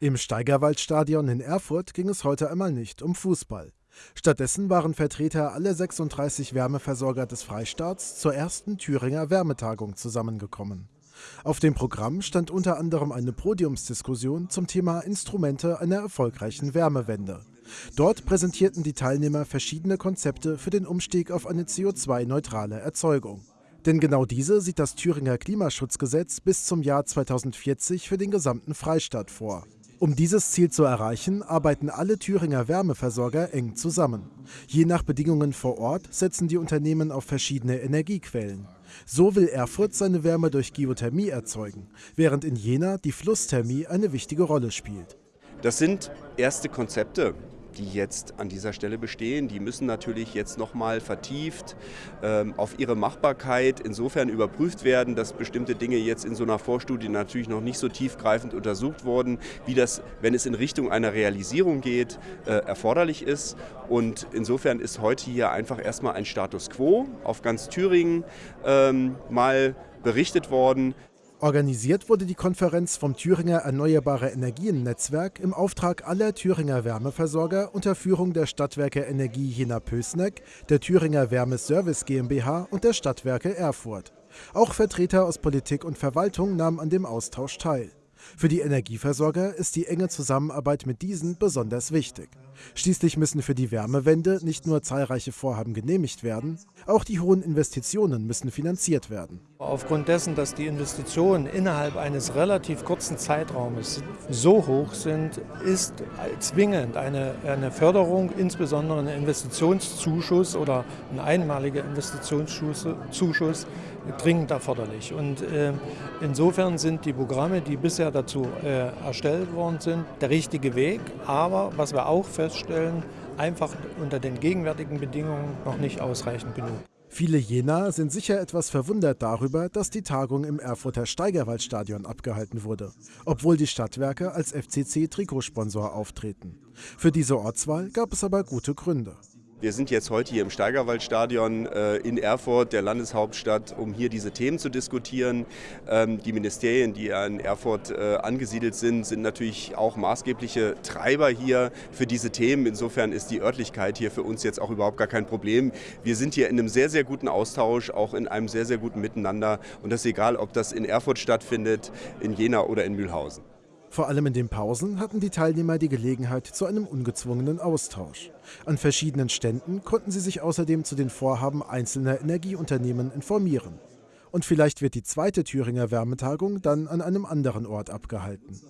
Im Steigerwaldstadion in Erfurt ging es heute einmal nicht um Fußball. Stattdessen waren Vertreter aller 36 Wärmeversorger des Freistaats zur ersten Thüringer Wärmetagung zusammengekommen. Auf dem Programm stand unter anderem eine Podiumsdiskussion zum Thema Instrumente einer erfolgreichen Wärmewende. Dort präsentierten die Teilnehmer verschiedene Konzepte für den Umstieg auf eine CO2-neutrale Erzeugung. Denn genau diese sieht das Thüringer Klimaschutzgesetz bis zum Jahr 2040 für den gesamten Freistaat vor. Um dieses Ziel zu erreichen, arbeiten alle Thüringer Wärmeversorger eng zusammen. Je nach Bedingungen vor Ort setzen die Unternehmen auf verschiedene Energiequellen. So will Erfurt seine Wärme durch Geothermie erzeugen, während in Jena die Flussthermie eine wichtige Rolle spielt. Das sind erste Konzepte die jetzt an dieser Stelle bestehen. Die müssen natürlich jetzt nochmal vertieft ähm, auf ihre Machbarkeit insofern überprüft werden, dass bestimmte Dinge jetzt in so einer Vorstudie natürlich noch nicht so tiefgreifend untersucht wurden, wie das, wenn es in Richtung einer Realisierung geht, äh, erforderlich ist. Und insofern ist heute hier einfach erstmal ein Status quo auf ganz Thüringen ähm, mal berichtet worden. Organisiert wurde die Konferenz vom Thüringer Erneuerbare Energien Netzwerk im Auftrag aller Thüringer Wärmeversorger unter Führung der Stadtwerke Energie Jena-Pößneck, der Thüringer Wärmeservice GmbH und der Stadtwerke Erfurt. Auch Vertreter aus Politik und Verwaltung nahmen an dem Austausch teil. Für die Energieversorger ist die enge Zusammenarbeit mit diesen besonders wichtig. Schließlich müssen für die Wärmewende nicht nur zahlreiche Vorhaben genehmigt werden, auch die hohen Investitionen müssen finanziert werden. Aufgrund dessen, dass die Investitionen innerhalb eines relativ kurzen Zeitraumes so hoch sind, ist zwingend eine, eine Förderung, insbesondere ein Investitionszuschuss oder ein einmaliger Investitionszuschuss dringend erforderlich. Und äh, insofern sind die Programme, die bisher dazu äh, erstellt worden sind, der richtige Weg. Aber was wir auch feststellen, einfach unter den gegenwärtigen Bedingungen noch nicht ausreichend genug. Viele Jena sind sicher etwas verwundert darüber, dass die Tagung im Erfurter Steigerwaldstadion abgehalten wurde, obwohl die Stadtwerke als FCC-Trikotsponsor auftreten. Für diese Ortswahl gab es aber gute Gründe. Wir sind jetzt heute hier im Steigerwaldstadion äh, in Erfurt, der Landeshauptstadt, um hier diese Themen zu diskutieren. Ähm, die Ministerien, die in Erfurt äh, angesiedelt sind, sind natürlich auch maßgebliche Treiber hier für diese Themen. Insofern ist die Örtlichkeit hier für uns jetzt auch überhaupt gar kein Problem. Wir sind hier in einem sehr, sehr guten Austausch, auch in einem sehr, sehr guten Miteinander. Und das ist egal, ob das in Erfurt stattfindet, in Jena oder in Mühlhausen. Vor allem in den Pausen hatten die Teilnehmer die Gelegenheit zu einem ungezwungenen Austausch. An verschiedenen Ständen konnten sie sich außerdem zu den Vorhaben einzelner Energieunternehmen informieren. Und vielleicht wird die zweite Thüringer Wärmetagung dann an einem anderen Ort abgehalten.